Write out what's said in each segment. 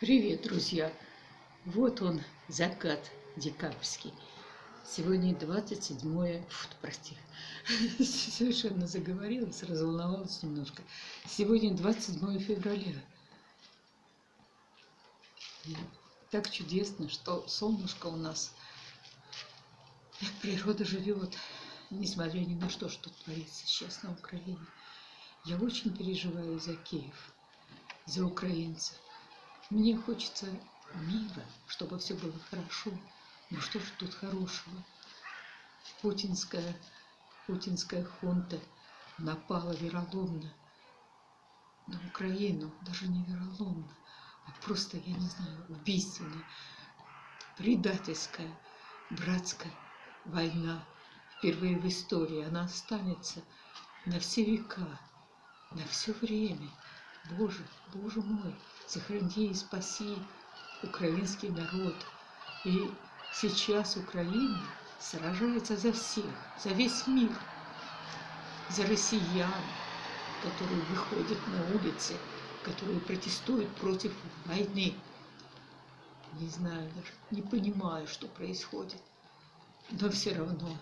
Привет, друзья! Вот он, закат декабрьский. Сегодня 27 фу, прости, совершенно заговорилась, разволновалась немножко. Сегодня 27 февраля. Так чудесно, что солнышко у нас, природа живет, несмотря ни на что, что творится сейчас на Украине. Я очень переживаю за Киев, за украинцев. Мне хочется мира, чтобы все было хорошо. Ну что же тут хорошего? Путинская, путинская хунта напала вероломно на Украину, даже не вероломно, а просто, я не знаю, убийственно, предательская, братская война. Впервые в истории она останется на все века, на все время. Боже, Боже мой, сохрани и спаси украинский народ. И сейчас Украина сражается за всех, за весь мир, за россиян, которые выходят на улицы, которые протестуют против войны. Не знаю даже, не понимаю, что происходит. Но все равно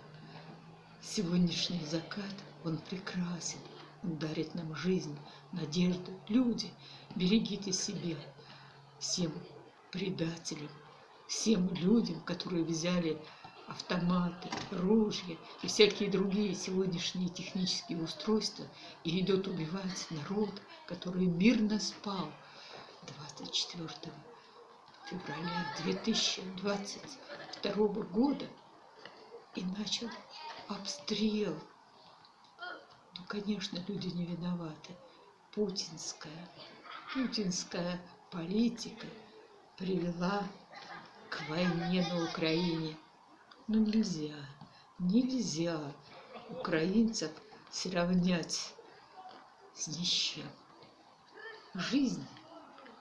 сегодняшний закат, он прекрасен дарит нам жизнь, надежду. Люди, берегите себя, всем предателям, всем людям, которые взяли автоматы, ружья и всякие другие сегодняшние технические устройства. И идут убивать народ, который мирно спал 24 февраля 2022 года. И начал обстрел конечно, люди не виноваты. Путинская, путинская политика привела к войне на Украине. Но ну, нельзя, нельзя украинцев сравнять с ничем. Жизнь,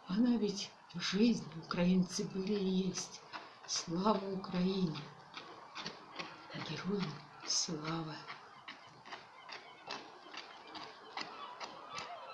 она ведь жизнь, украинцы были и есть. Слава Украине! Героям слава!